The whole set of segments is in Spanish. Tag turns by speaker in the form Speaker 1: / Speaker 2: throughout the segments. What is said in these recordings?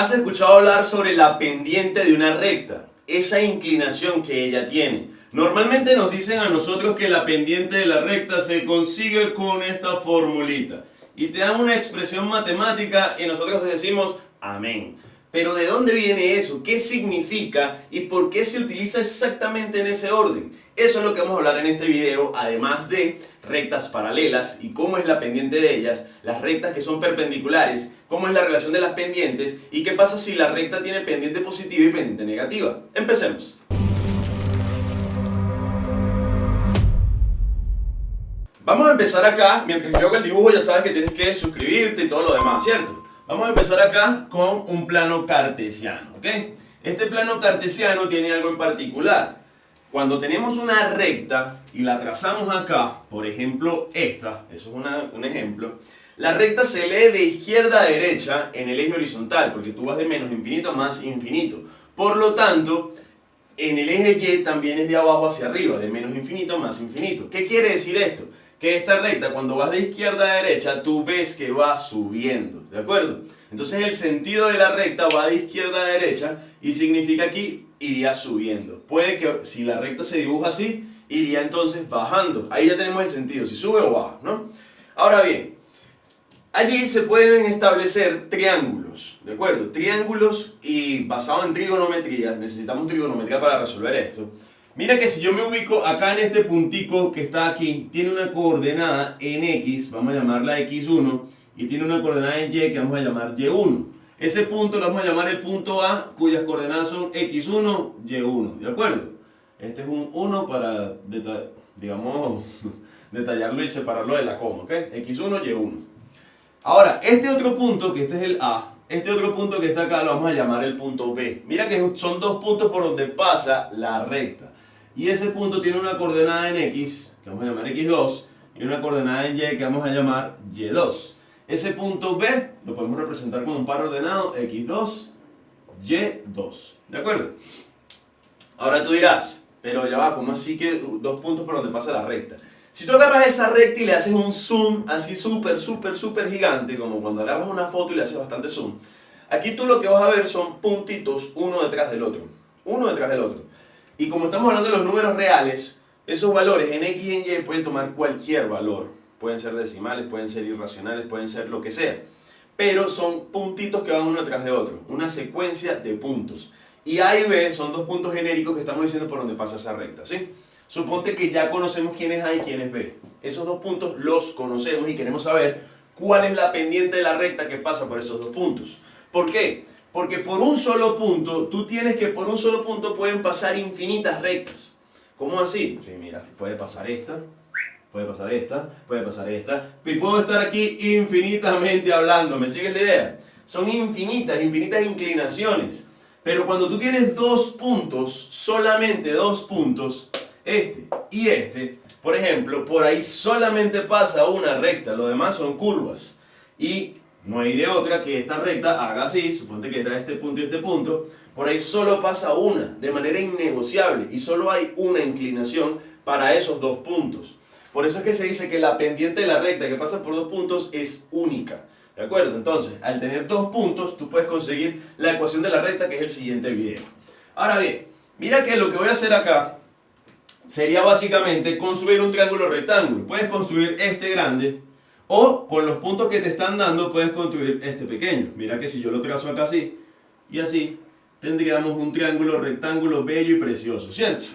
Speaker 1: ¿Has escuchado hablar sobre la pendiente de una recta? Esa inclinación que ella tiene. Normalmente nos dicen a nosotros que la pendiente de la recta se consigue con esta formulita. Y te dan una expresión matemática y nosotros decimos amén. Pero ¿de dónde viene eso? ¿Qué significa? ¿Y por qué se utiliza exactamente en ese orden? Eso es lo que vamos a hablar en este video, además de rectas paralelas y cómo es la pendiente de ellas, las rectas que son perpendiculares, cómo es la relación de las pendientes y qué pasa si la recta tiene pendiente positiva y pendiente negativa. Empecemos. Vamos a empezar acá, mientras yo hago el dibujo ya sabes que tienes que suscribirte y todo lo demás, ¿cierto? Vamos a empezar acá con un plano cartesiano, ¿ok? Este plano cartesiano tiene algo en particular. Cuando tenemos una recta y la trazamos acá, por ejemplo esta, eso es un ejemplo, la recta se lee de izquierda a derecha en el eje horizontal, porque tú vas de menos infinito a más infinito. Por lo tanto, en el eje Y también es de abajo hacia arriba, de menos infinito a más infinito. ¿Qué quiere decir esto? que esta recta, cuando vas de izquierda a derecha, tú ves que va subiendo, ¿de acuerdo? Entonces el sentido de la recta va de izquierda a derecha y significa aquí iría subiendo. Puede que si la recta se dibuja así, iría entonces bajando. Ahí ya tenemos el sentido, si sube o baja, ¿no? Ahora bien, allí se pueden establecer triángulos, ¿de acuerdo? Triángulos y basado en trigonometría, necesitamos trigonometría para resolver esto. Mira que si yo me ubico acá en este puntico que está aquí, tiene una coordenada en X, vamos a llamarla X1, y tiene una coordenada en Y que vamos a llamar Y1. Ese punto lo vamos a llamar el punto A, cuyas coordenadas son X1, Y1, ¿de acuerdo? Este es un 1 para, digamos, detallarlo y separarlo de la coma, ¿ok? X1, Y1. Ahora, este otro punto, que este es el A, este otro punto que está acá lo vamos a llamar el punto B. Mira que son dos puntos por donde pasa la recta y ese punto tiene una coordenada en X, que vamos a llamar X2, y una coordenada en Y, que vamos a llamar Y2. Ese punto B lo podemos representar con un par ordenado X2, Y2. ¿De acuerdo? Ahora tú dirás, pero ya va, ¿cómo así que dos puntos por donde pasa la recta? Si tú agarras esa recta y le haces un zoom así súper, súper, súper gigante, como cuando agarras una foto y le haces bastante zoom, aquí tú lo que vas a ver son puntitos uno detrás del otro. Uno detrás del otro. Y como estamos hablando de los números reales, esos valores en X y en Y pueden tomar cualquier valor. Pueden ser decimales, pueden ser irracionales, pueden ser lo que sea. Pero son puntitos que van uno detrás de otro. Una secuencia de puntos. Y A y B son dos puntos genéricos que estamos diciendo por donde pasa esa recta, ¿sí? Suponte que ya conocemos quién es A y quién es B. Esos dos puntos los conocemos y queremos saber cuál es la pendiente de la recta que pasa por esos dos puntos. ¿Por qué? Porque por un solo punto, tú tienes que por un solo punto pueden pasar infinitas rectas. ¿Cómo así? Sí, mira, puede pasar esta, puede pasar esta, puede pasar esta. Y puedo estar aquí infinitamente hablando, ¿me sigues la idea? Son infinitas, infinitas inclinaciones. Pero cuando tú tienes dos puntos, solamente dos puntos, este y este, por ejemplo, por ahí solamente pasa una recta, lo demás son curvas. Y no hay de otra que esta recta haga así, suponte que era este punto y este punto, por ahí solo pasa una, de manera innegociable, y solo hay una inclinación para esos dos puntos. Por eso es que se dice que la pendiente de la recta que pasa por dos puntos es única. ¿De acuerdo? Entonces, al tener dos puntos, tú puedes conseguir la ecuación de la recta, que es el siguiente video. Ahora bien, mira que lo que voy a hacer acá sería básicamente construir un triángulo rectángulo. Puedes construir este grande, o con los puntos que te están dando puedes construir este pequeño. Mira que si yo lo trazo acá así y así, tendríamos un triángulo rectángulo bello y precioso, ¿cierto?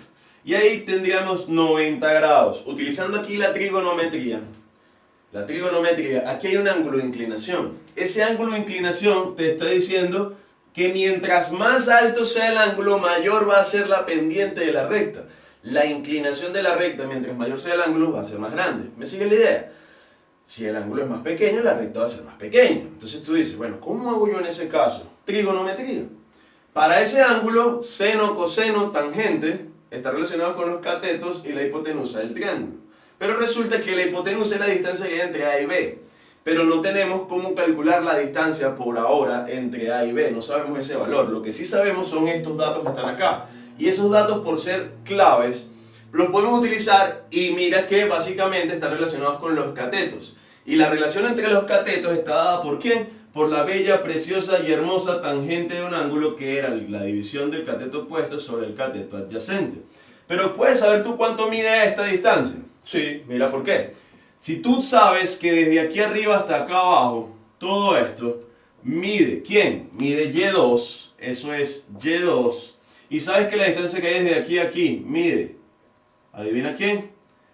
Speaker 1: Y ahí tendríamos 90 grados, utilizando aquí la trigonometría. La trigonometría, aquí hay un ángulo de inclinación. Ese ángulo de inclinación te está diciendo que mientras más alto sea el ángulo, mayor va a ser la pendiente de la recta. La inclinación de la recta, mientras mayor sea el ángulo, va a ser más grande. ¿Me sigue la idea? Si el ángulo es más pequeño, la recta va a ser más pequeña. Entonces tú dices, bueno, ¿cómo hago yo en ese caso? Trigonometría. Para ese ángulo, seno, coseno, tangente, está relacionado con los catetos y la hipotenusa del triángulo. Pero resulta que la hipotenusa es la distancia que hay entre A y B. Pero no tenemos cómo calcular la distancia por ahora entre A y B. No sabemos ese valor. Lo que sí sabemos son estos datos que están acá. Y esos datos, por ser claves, los podemos utilizar y mira que básicamente están relacionados con los catetos. Y la relación entre los catetos está dada por quién? Por la bella, preciosa y hermosa tangente de un ángulo que era la división del cateto opuesto sobre el cateto adyacente. Pero ¿puedes saber tú cuánto mide esta distancia? Sí, mira por qué. Si tú sabes que desde aquí arriba hasta acá abajo, todo esto mide, ¿quién? Mide Y2, eso es Y2. Y sabes que la distancia que hay desde aquí a aquí mide, ¿adivina quién?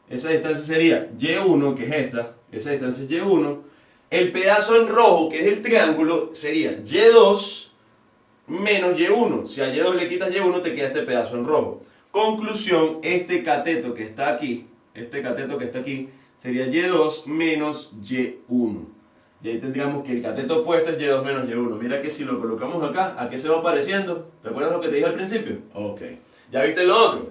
Speaker 1: Esa distancia sería Y1, que es esta, esa distancia es Y1. El pedazo en rojo, que es el triángulo, sería Y2 menos Y1. Si a Y2 le quitas Y1, te queda este pedazo en rojo. Conclusión, este cateto que está aquí, este cateto que está aquí, sería Y2 menos Y1. Y ahí tendríamos que el cateto opuesto es Y2 menos Y1. Mira que si lo colocamos acá, ¿a qué se va pareciendo? ¿Te acuerdas lo que te dije al principio? Ok. ¿Ya viste lo otro?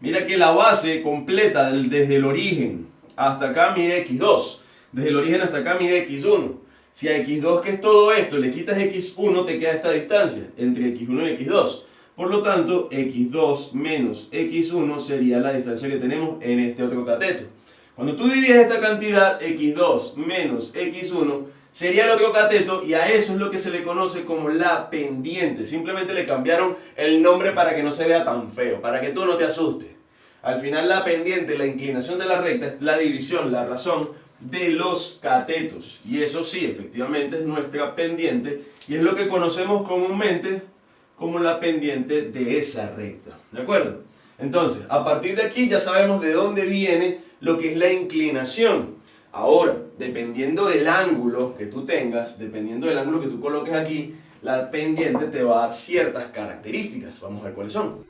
Speaker 1: Mira que la base completa desde el origen hasta acá mide x2. Desde el origen hasta acá mide x1. Si a x2, que es todo esto, le quitas x1, te queda esta distancia entre x1 y x2. Por lo tanto, x2 menos x1 sería la distancia que tenemos en este otro cateto. Cuando tú divides esta cantidad, x2 menos x1, sería el otro cateto y a eso es lo que se le conoce como la pendiente. Simplemente le cambiaron el nombre para que no se vea tan feo, para que tú no te asustes. Al final la pendiente, la inclinación de la recta es la división, la razón de los catetos. Y eso sí, efectivamente es nuestra pendiente y es lo que conocemos comúnmente como la pendiente de esa recta. ¿De acuerdo? Entonces, a partir de aquí ya sabemos de dónde viene lo que es la inclinación. Ahora, dependiendo del ángulo que tú tengas, dependiendo del ángulo que tú coloques aquí, la pendiente te va a dar ciertas características. Vamos a ver cuáles son.